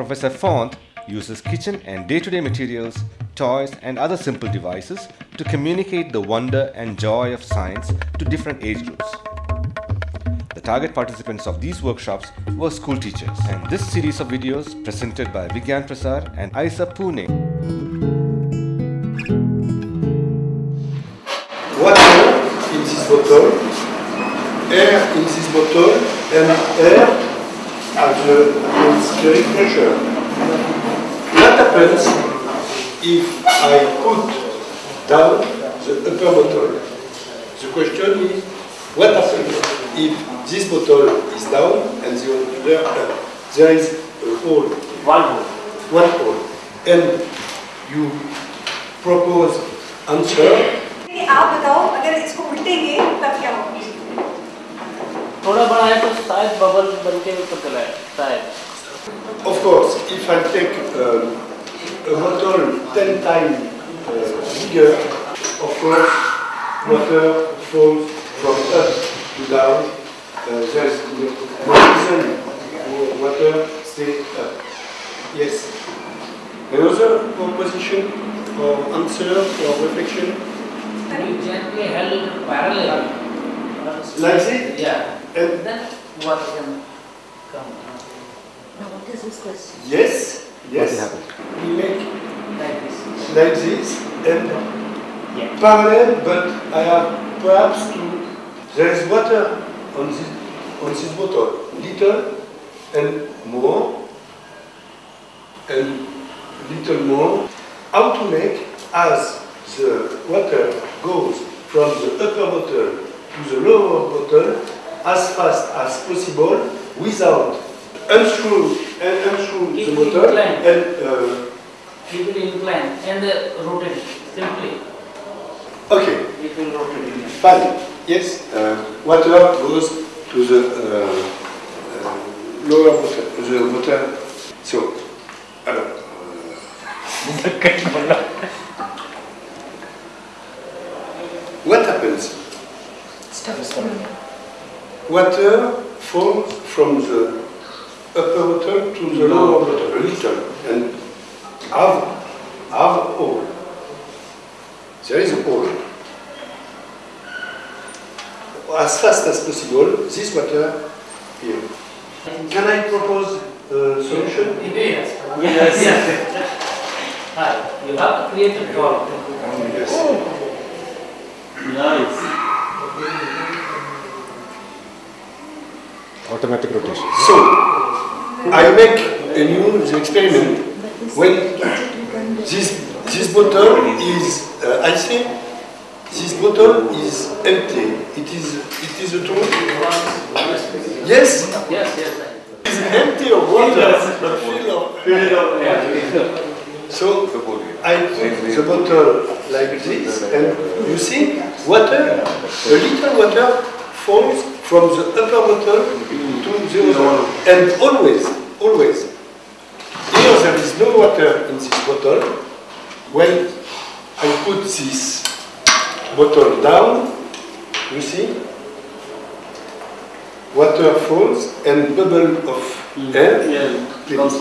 Professor Font uses kitchen and day-to-day materials, toys and other simple devices to communicate the wonder and joy of science to different age groups. The target participants of these workshops were school teachers. And this series of videos presented by Vigyan Prasar and Isa Pune. Water in this bottle, air in this bottle, and air at the atmospheric pressure. What happens if I put down the upper bottle? The question is, what happens if this bottle is down and the other up? There is a hole, One hole. one hole, and you propose answer कि आप बताओ अगर इसको उल्टेंगे तब क्या होगा थोड़ा बड़ा है तो शायद बबल बन के ऊपर चला है शायद Of course, if I take um, a bottle 10 times uh, bigger, of course, water falls from up to down. Uh, there's no no reason wa- water stay up. Yes. Another proposition or answer or reflection You gently held parallel. Like this, Yeah. and Then water can come Now what is this question? yes, yes, What happened? we make like this. like this, and Yeah. parallel, but I have perhaps to. There is water on this on this bottle, little and more, and little more. How to make as the water goes from the upper bottle to the lower bottle as fast as possible without unscrew and unscrew Keep the it bottle inclined. and. Uh, Keep it inclined and uh, rotate it simply. okay. It will rotate again. Fine. Yes, uh, water goes to the uh, uh, lower water, the water. So, alors, what happens? Stop spinning. Water falls from the upper bottle to the lower bottle, a little, and have, have a hole. There is a hole. As fast as possible, this water here. Can I propose a solution? Yes. Yes. Ah, You have to create a form. Yes. Nice. Automatic rotation. So, I make a new experiment when this, this bottle is, uh, I say, this bottle is empty. It is, it is a truth. Yes, Yes, yes. it's empty of water, but full of So I put the bottle like this, and you see, water, a little water falls from the upper bottle to the other. And always, always, here there is no water in this bottle. When I put this bottle down, you see, water falls and bubble of air cleans.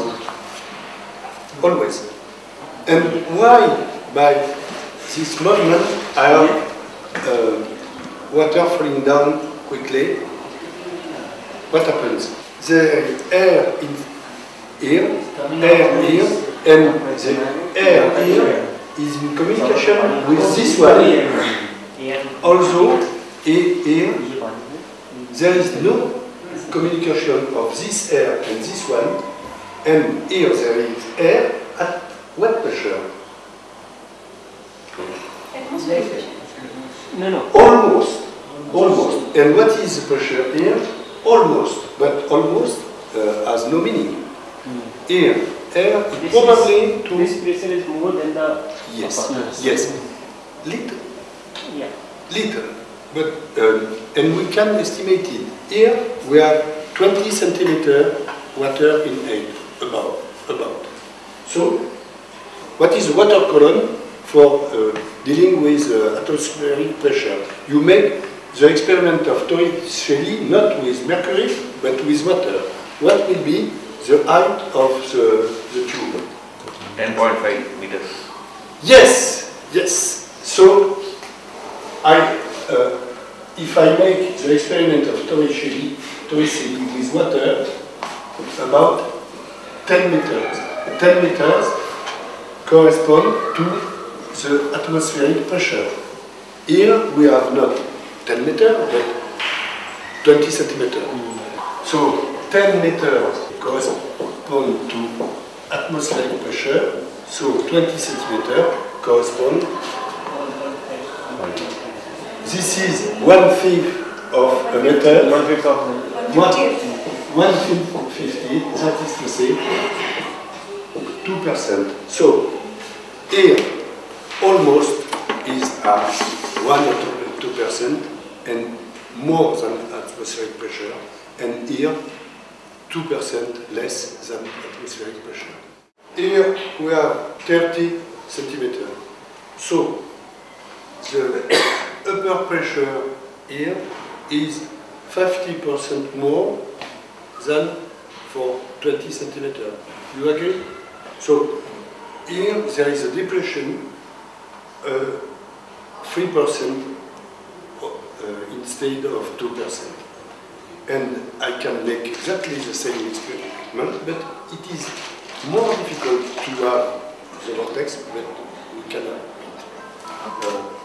Always. And why by this movement I have uh, water falling down quickly? What happens? The air in here, air here, and the air here is in communication with this one. Also, here, there is no communication of this air and this one, and here there is air at what pressure? No, no. Almost, almost. And what is the pressure here? Almost, but almost uh, has no meaning. Here, air is probably to This pressure is more than the. yes, upper. yes, little, Yeah. little. But um, and we can estimate it. Here we have 20 centimeter water in air, about, about. So, what is water column for uh, dealing with uh, atmospheric pressure? You make the experiment of Torricelli not with mercury, but with water. What will be the height of the, the tube. 10.5 meters. Yes, yes. So, I, uh, if I make the experiment of Torricelli, Torricelli with water, about 10 meters. 10 meters correspond to the atmospheric pressure. Here we have not 10 meters, but 20 centimeters. So 10 meters correspond to atmospheric pressure, so 20 centimeters correspond. This is one fifth of a meter. One fifth of One, one fifth, fifty, that is to say, two percent. So, here, almost is at one or two percent, and more than atmospheric pressure, and here, two percent less than atmospheric pressure. Here, we have thirty centimeter. So, the upper pressure here is 50% more than for 20 centimeter. You agree? So here there is a depression, uh, 3% uh, instead of 2%. And I can make exactly the same experiment, but it is more difficult to have the vortex, but we cannot. Uh,